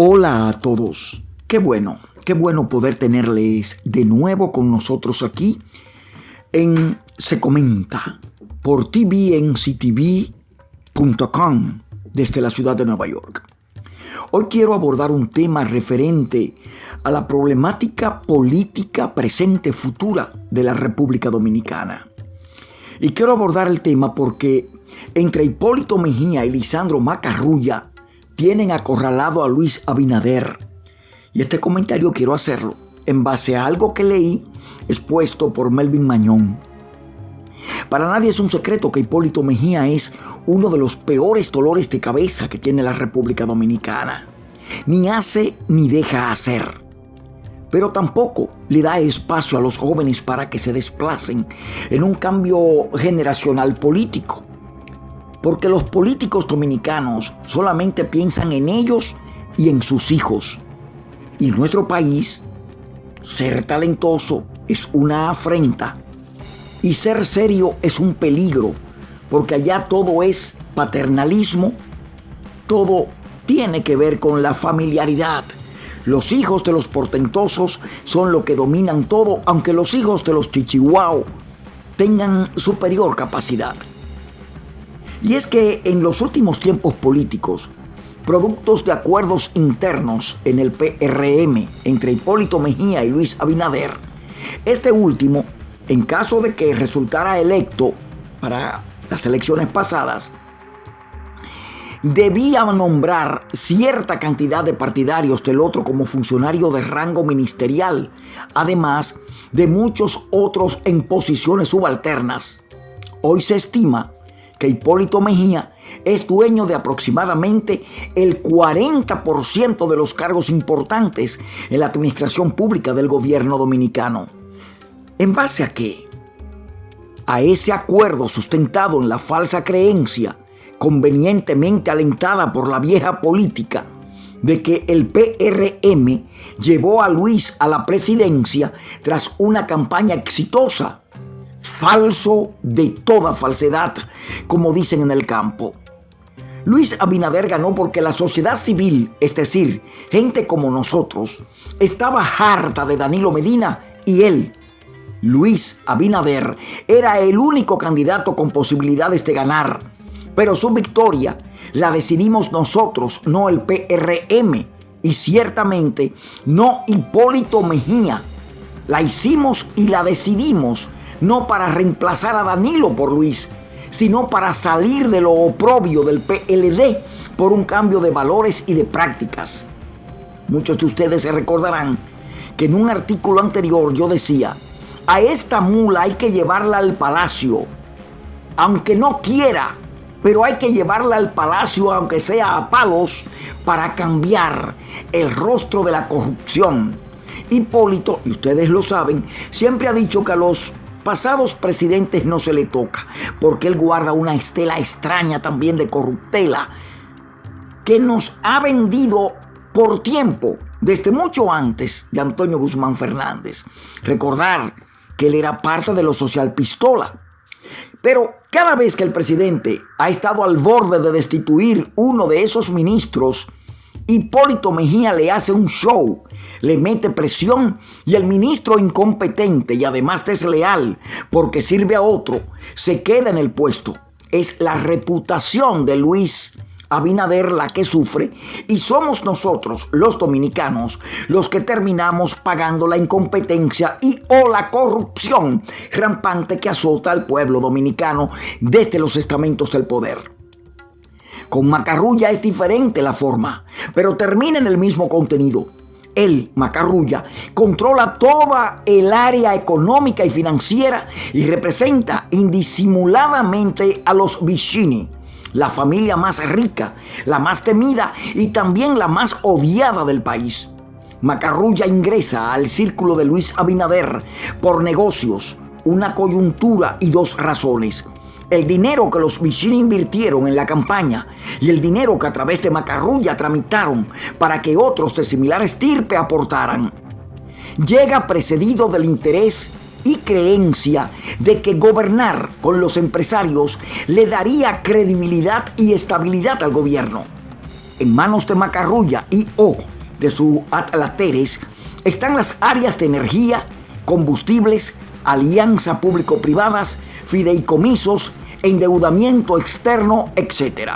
Hola a todos. Qué bueno, qué bueno poder tenerles de nuevo con nosotros aquí en Se Comenta por tvnctv.com desde la ciudad de Nueva York. Hoy quiero abordar un tema referente a la problemática política presente futura de la República Dominicana. Y quiero abordar el tema porque entre Hipólito Mejía y Lisandro Macarrulla tienen acorralado a Luis Abinader. Y este comentario quiero hacerlo en base a algo que leí expuesto por Melvin Mañón. Para nadie es un secreto que Hipólito Mejía es uno de los peores dolores de cabeza que tiene la República Dominicana. Ni hace ni deja hacer. Pero tampoco le da espacio a los jóvenes para que se desplacen en un cambio generacional político porque los políticos dominicanos solamente piensan en ellos y en sus hijos. Y en nuestro país, ser talentoso es una afrenta y ser serio es un peligro, porque allá todo es paternalismo, todo tiene que ver con la familiaridad. Los hijos de los portentosos son lo que dominan todo, aunque los hijos de los chichihuao tengan superior capacidad. Y es que en los últimos tiempos políticos, productos de acuerdos internos en el PRM entre Hipólito Mejía y Luis Abinader, este último, en caso de que resultara electo para las elecciones pasadas, debía nombrar cierta cantidad de partidarios del otro como funcionario de rango ministerial, además de muchos otros en posiciones subalternas. Hoy se estima que Hipólito Mejía es dueño de aproximadamente el 40% de los cargos importantes en la administración pública del gobierno dominicano. ¿En base a qué? A ese acuerdo sustentado en la falsa creencia, convenientemente alentada por la vieja política, de que el PRM llevó a Luis a la presidencia tras una campaña exitosa falso de toda falsedad, como dicen en el campo. Luis Abinader ganó porque la sociedad civil, es decir, gente como nosotros, estaba harta de Danilo Medina y él, Luis Abinader, era el único candidato con posibilidades de ganar. Pero su victoria la decidimos nosotros, no el PRM, y ciertamente no Hipólito Mejía. La hicimos y la decidimos no para reemplazar a Danilo por Luis, sino para salir de lo oprobio del PLD por un cambio de valores y de prácticas. Muchos de ustedes se recordarán que en un artículo anterior yo decía, a esta mula hay que llevarla al palacio, aunque no quiera, pero hay que llevarla al palacio aunque sea a palos para cambiar el rostro de la corrupción. Hipólito, y ustedes lo saben, siempre ha dicho que a los pasados presidentes no se le toca, porque él guarda una estela extraña también de corruptela que nos ha vendido por tiempo, desde mucho antes de Antonio Guzmán Fernández. Recordar que él era parte de lo social pistola. Pero cada vez que el presidente ha estado al borde de destituir uno de esos ministros, Hipólito Mejía le hace un show, le mete presión y el ministro incompetente y además desleal porque sirve a otro, se queda en el puesto. Es la reputación de Luis Abinader la que sufre y somos nosotros, los dominicanos, los que terminamos pagando la incompetencia y o la corrupción rampante que azota al pueblo dominicano desde los estamentos del poder. Con Macarrulla es diferente la forma, pero termina en el mismo contenido. Él, Macarrulla, controla toda el área económica y financiera y representa indisimuladamente a los Vicini, la familia más rica, la más temida y también la más odiada del país. Macarrulla ingresa al círculo de Luis Abinader por negocios, una coyuntura y dos razones el dinero que los Vicini invirtieron en la campaña y el dinero que a través de Macarrulla tramitaron para que otros de similar estirpe aportaran, llega precedido del interés y creencia de que gobernar con los empresarios le daría credibilidad y estabilidad al gobierno. en manos de Macarrulla y o de su atlateres están las áreas de energía, combustibles, alianza público-privadas, fideicomisos, endeudamiento externo, etc.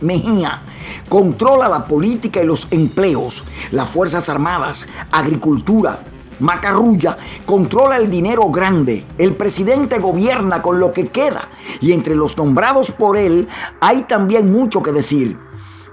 Mejía controla la política y los empleos, las Fuerzas Armadas, agricultura, Macarrulla controla el dinero grande. El presidente gobierna con lo que queda. Y entre los nombrados por él hay también mucho que decir.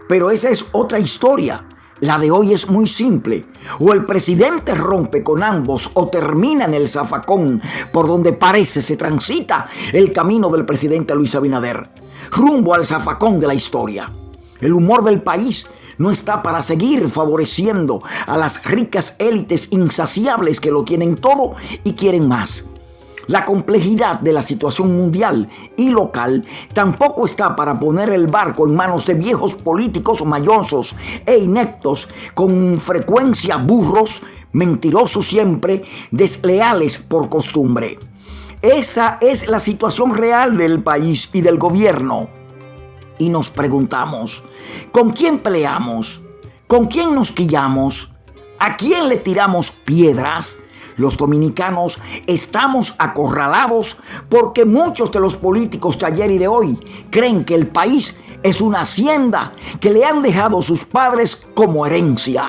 Pero esa es otra historia. La de hoy es muy simple. O el presidente rompe con ambos o termina en el zafacón por donde parece se transita el camino del presidente Luis Abinader. Rumbo al zafacón de la historia. El humor del país no está para seguir favoreciendo a las ricas élites insaciables que lo tienen todo y quieren más. La complejidad de la situación mundial y local tampoco está para poner el barco en manos de viejos políticos mayosos e ineptos, con frecuencia burros, mentirosos siempre, desleales por costumbre. Esa es la situación real del país y del gobierno. Y nos preguntamos, ¿con quién peleamos? ¿Con quién nos quillamos? ¿A quién le tiramos piedras? Los dominicanos estamos acorralados porque muchos de los políticos de ayer y de hoy creen que el país es una hacienda que le han dejado sus padres como herencia.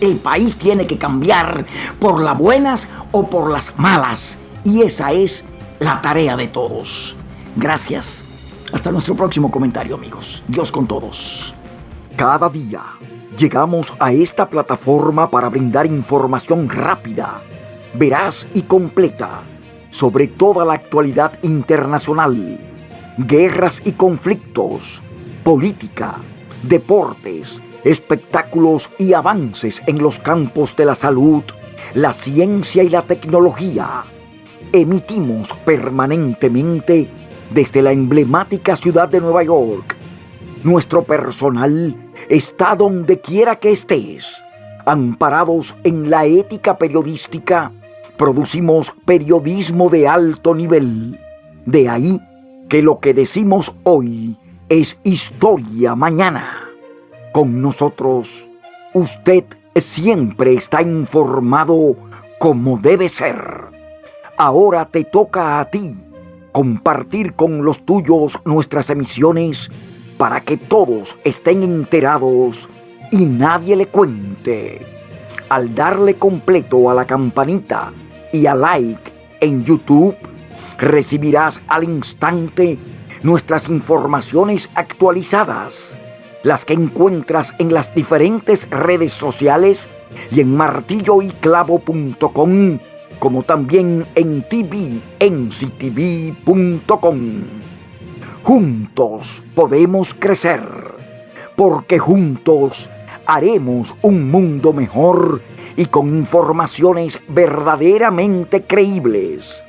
El país tiene que cambiar por las buenas o por las malas. Y esa es la tarea de todos. Gracias. Hasta nuestro próximo comentario, amigos. Dios con todos. Cada día llegamos a esta plataforma para brindar información rápida veraz y completa sobre toda la actualidad internacional, guerras y conflictos, política, deportes, espectáculos y avances en los campos de la salud, la ciencia y la tecnología. Emitimos permanentemente desde la emblemática ciudad de Nueva York. Nuestro personal está donde quiera que estés, amparados en la ética periodística producimos periodismo de alto nivel. De ahí que lo que decimos hoy es historia mañana. Con nosotros, usted siempre está informado como debe ser. Ahora te toca a ti compartir con los tuyos nuestras emisiones para que todos estén enterados y nadie le cuente. Al darle completo a la campanita, y a like en YouTube, recibirás al instante nuestras informaciones actualizadas, las que encuentras en las diferentes redes sociales y en martilloyclavo.com, como también en tvnctv.com. Juntos podemos crecer, porque juntos haremos un mundo mejor y con informaciones verdaderamente creíbles.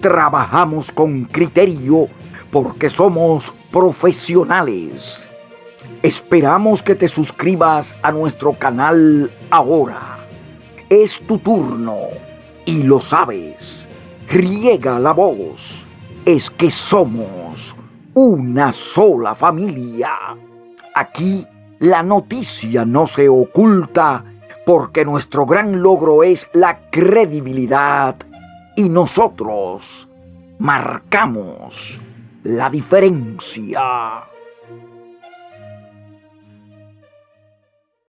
Trabajamos con criterio porque somos profesionales. Esperamos que te suscribas a nuestro canal ahora. Es tu turno y lo sabes. Riega la voz. Es que somos una sola familia. Aquí la noticia no se oculta porque nuestro gran logro es la credibilidad y nosotros marcamos la diferencia.